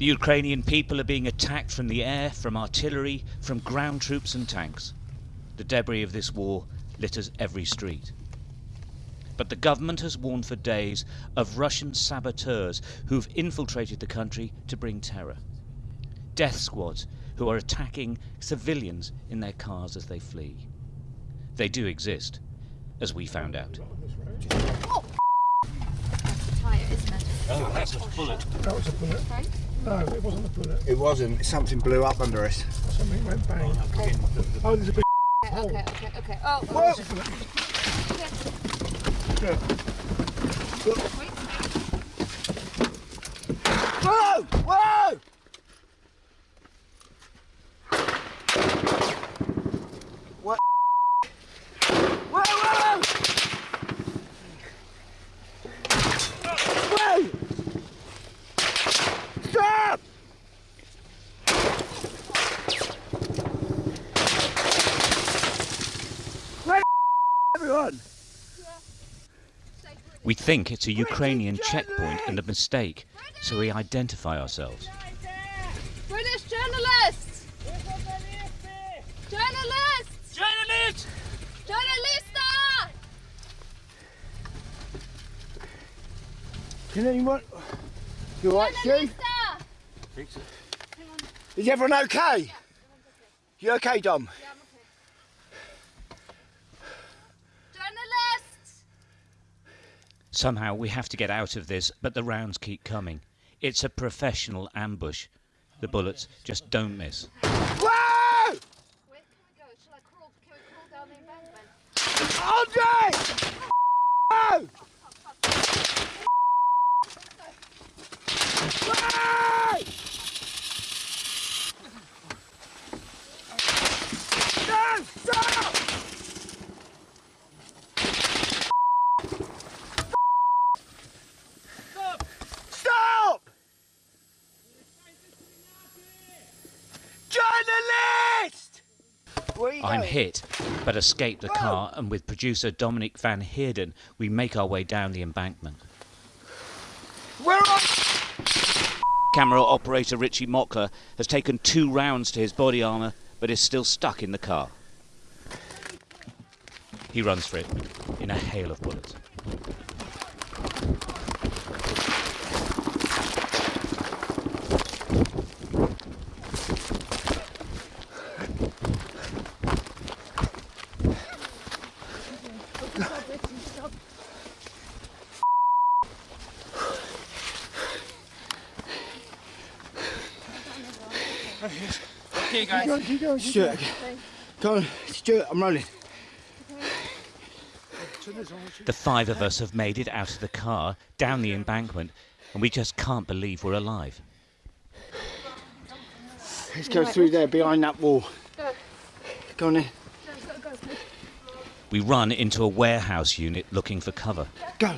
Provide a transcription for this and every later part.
The Ukrainian people are being attacked from the air, from artillery, from ground troops and tanks. The debris of this war litters every street. But the government has warned for days of Russian saboteurs who've infiltrated the country to bring terror. Death squads who are attacking civilians in their cars as they flee. They do exist, as we found out. Oh, tyre, isn't it? Oh, that's a bullet. That was a bullet. Sorry? No, it wasn't a bullet. It wasn't. Something blew up under us. Something went bang. Oh, oh, oh there's a big Okay, okay, okay, okay. Oh, oh, Whoa! okay. Yeah. Wait. Whoa! Whoa! What? Whoa! Whoa! Whoa! Stop! Where everyone? We think it's a Ukrainian checkpoint and a mistake, so we identify ourselves. British journalists! Journalists! Journalists! Journalista! Can anyone? You alright, Stu? Journalista! Is everyone okay? You okay, Dom? Yeah, I'm okay. Journalists! Somehow we have to get out of this, but the rounds keep coming. It's a professional ambush. The bullets just don't miss. Whoa! Where can we go? Shall I crawl? Can we crawl down the embankment? Andre! Whoa! Whoa! No! Stop! Stop! Journalist! Where are you I'm hit, but escape the car, and with producer Dominique Van Heerden, we make our way down the embankment. Where are Camera operator Richie Mockler has taken two rounds to his body armour, but is still stuck in the car. He runs for it in a hail of bullets. Keep going, keep going. keep Stuart, go on, Stuart, I'm rolling. The five of us have made it out of the car, down the embankment, and we just can't believe we're alive. Let's go through there behind that wall. Go. Go on then. Go, go, go. We run into a warehouse unit looking for cover. Go.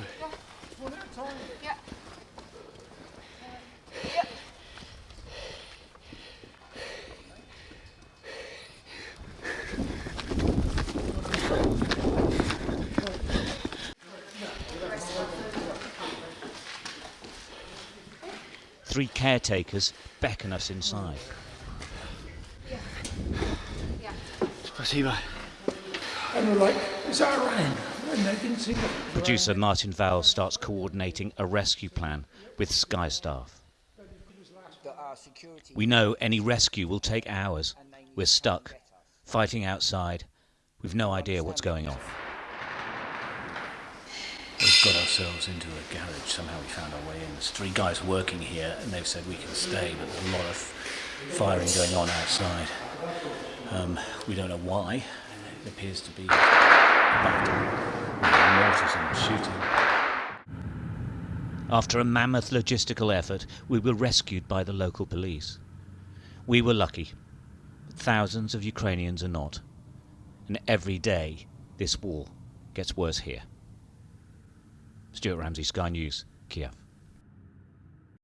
Three caretakers beckon us inside. And we're like, is that Producer Martin Vowles starts coordinating a rescue plan with Sky staff. We know any rescue will take hours. We're stuck, fighting outside. We've no idea what's going on. Got ourselves into a garage. Somehow we found our way in. There's three guys working here, and they've said we can stay, but there's a lot of firing going on outside. Um, we don't know why. It appears to be mortars and shooting. After a mammoth logistical effort, we were rescued by the local police. We were lucky. Thousands of Ukrainians are not. And every day, this war gets worse here. Stuart Ramsay, Sky News, Kiev.